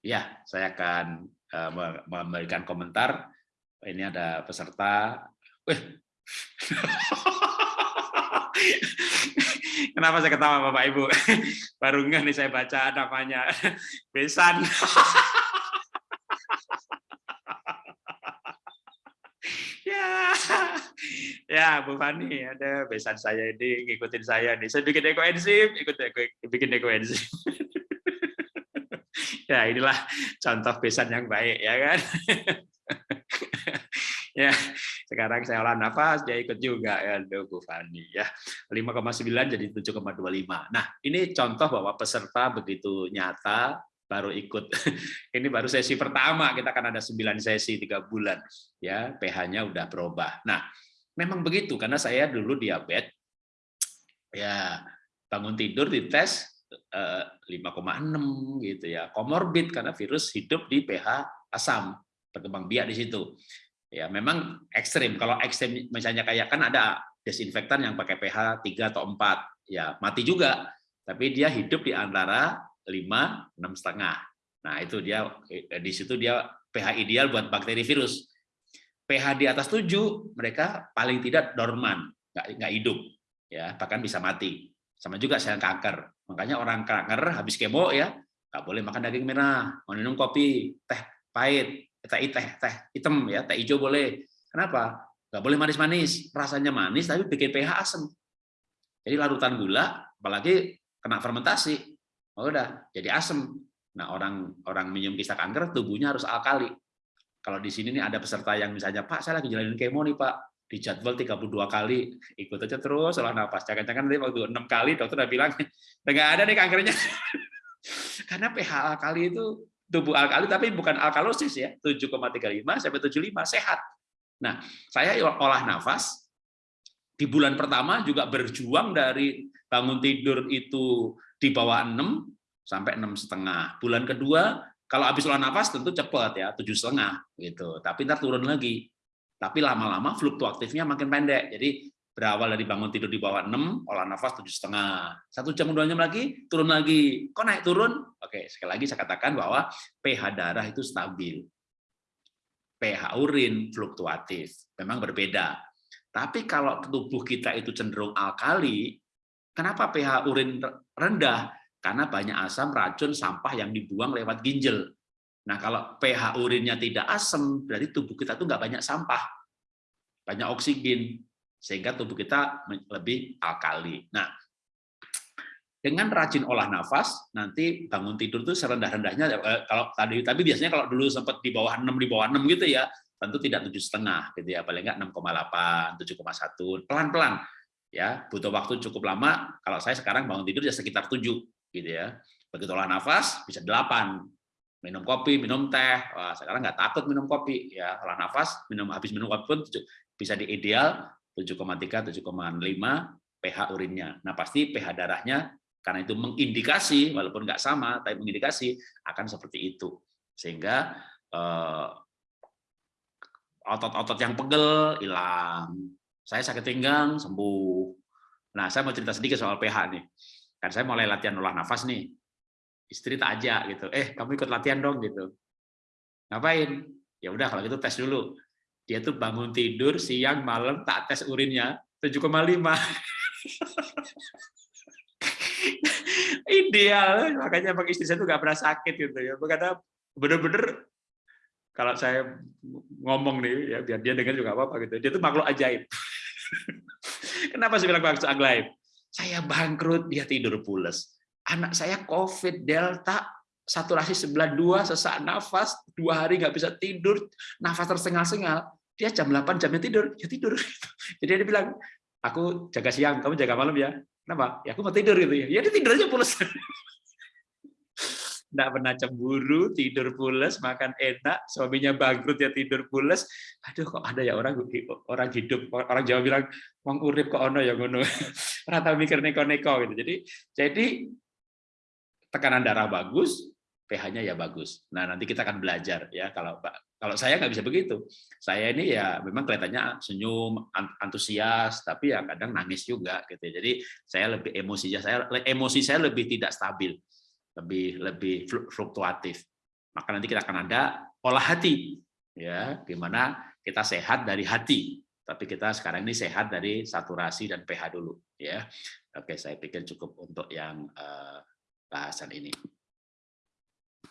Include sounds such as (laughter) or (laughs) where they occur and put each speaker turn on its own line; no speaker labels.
Ya, saya akan uh, memberikan komentar. Ini ada peserta. Wih. (laughs) Kenapa saya ketawa Bapak Ibu? (laughs) Baru nggak nih saya baca namanya. (laughs) Besan. ya, ya Bu Fani ada besan saya ini ngikutin saya nih. Saya bikin ekoenzim, ikut bikin ekoenzim. Ya inilah contoh besan yang baik ya kan? (laughs) Ya sekarang saya olah nafas dia ikut juga. Ya Bu Fani ya. 5,9 jadi 7,25 nah ini contoh bahwa peserta begitu nyata baru ikut. (laughs) Ini baru sesi pertama kita akan ada 9 sesi tiga bulan. Ya pH-nya udah berubah. Nah memang begitu karena saya dulu diabetes. Ya bangun tidur dites 5,6 gitu ya. Komorbid karena virus hidup di pH asam, berkembang biak di situ. Ya, memang ekstrim. Kalau ekstrim misalnya kayak kan ada desinfektan yang pakai pH 3 atau 4, ya mati juga. Tapi dia hidup di antara 5 6 setengah. Nah, itu dia di situ dia pH ideal buat bakteri virus. pH di atas 7 mereka paling tidak dorman, nggak nggak hidup ya, bahkan bisa mati. Sama juga sel kanker. Makanya orang kanker habis kemo ya, nggak boleh makan daging merah, mau minum kopi, teh pahit, teh teh teh hitam ya, teh hijau boleh. Kenapa? Nggak boleh manis-manis. Rasanya manis tapi bikin pH asam. Jadi larutan gula, apalagi kena fermentasi, oh udah jadi asam. Nah orang orang minum kisah kanker tubuhnya harus alkali. Kalau di sini nih ada peserta yang misalnya Pak saya lagi jalanin kemo nih Pak, di jadwal 32 kali ikut aja terus olah nafas jangan-jangan nanti waktu enam kali dokter udah bilang nggak ada nih kankernya. (laughs) Karena pH alkali itu tubuh alkali tapi bukan alkalosis ya 7,35 sampai 75 sehat. Nah saya olah nafas di bulan pertama juga berjuang dari bangun tidur itu di bawah 6 sampai enam setengah. Bulan kedua kalau habis olah nafas tentu cepat ya tujuh setengah gitu. Tapi ntar turun lagi tapi lama-lama fluktuatifnya makin pendek. Jadi berawal dari bangun tidur di bawah 6, olah nafas tujuh setengah. Satu jam dua jam lagi turun lagi. Kok naik turun? Oke, sekali lagi saya katakan bahwa pH darah itu stabil. pH urin fluktuatif, memang berbeda. Tapi kalau tubuh kita itu cenderung alkali, kenapa pH urin rendah? Karena banyak asam, racun, sampah yang dibuang lewat ginjal. Nah, kalau pH urinnya tidak asam, berarti tubuh kita tuh nggak banyak sampah, banyak oksigen, sehingga tubuh kita lebih alkali. Nah, dengan rajin olah nafas, nanti bangun tidur tuh serendah-rendahnya eh, kalau tadi tapi biasanya kalau dulu sempat di bawah 6 di bawah 6 gitu ya, tentu tidak tujuh setengah gitu ya, paling enggak 6,8, 7,1, pelan-pelan ya, butuh waktu cukup lama. Kalau saya sekarang bangun tidur ya sekitar 7 gitu ya. Begitu olah nafas bisa 8, minum kopi, minum teh. Wah, sekarang nggak takut minum kopi, ya olah nafas, minum habis minum kopi pun bisa di ideal 7,3, 7,5 pH urinnya. Nah pasti pH darahnya karena itu mengindikasi, walaupun nggak sama, tapi mengindikasi akan seperti itu. Sehingga eh, otot-otot yang pegel hilang. Saya sakit pinggang sembuh. Nah, saya mau cerita sedikit soal pH nih. Kan saya mulai latihan olah nafas nih istri tak ajak gitu. Eh kamu ikut latihan dong gitu. Ngapain? Ya udah kalau gitu tes dulu. Dia tuh bangun tidur siang malam tak tes urinnya. 7,5 (laughs) ideal. Makanya bang istri saya tuh gak pernah sakit gitu ya. Karena bener-bener kalau saya ngomong nih ya biar dia dengar juga apa apa gitu. Dia tuh makhluk ajaib. (laughs) Kenapa sih bilang makhluk ajaib? Saya bangkrut dia tidur pules anak saya COVID Delta saturasi sebelah dua sesak nafas dua hari nggak bisa tidur nafas tersengal-sengal. Dia jam 8 jamnya tidur ya tidur. (laughs) Jadi dia bilang aku jaga siang kamu jaga malam ya. Kenapa? Ya aku mau tidur gitu ya. Ya dia tidur aja pulas. (laughs) Nggak pernah cemburu tidur pulas makan enak suaminya bangkrut ya tidur pulas. Aduh kok ada ya orang orang hidup orang Jawa bilang wong urip kok ono ya ngono. (laughs) Rata mikir neko-neko gitu. Jadi jadi tekanan darah bagus, pH-nya ya bagus. Nah, nanti kita akan belajar ya kalau kalau saya nggak bisa begitu. Saya ini ya memang kelihatannya senyum, antusias, tapi ya kadang nangis juga gitu. Jadi saya lebih emosinya saya emosi saya lebih tidak stabil, lebih lebih fluktuatif. maka nanti kita akan ada olah hati, ya, di mana kita sehat dari hati. Tapi kita sekarang ini sehat dari saturasi dan pH dulu, ya. Oke, saya pikir cukup untuk yang uh, bahasan ini.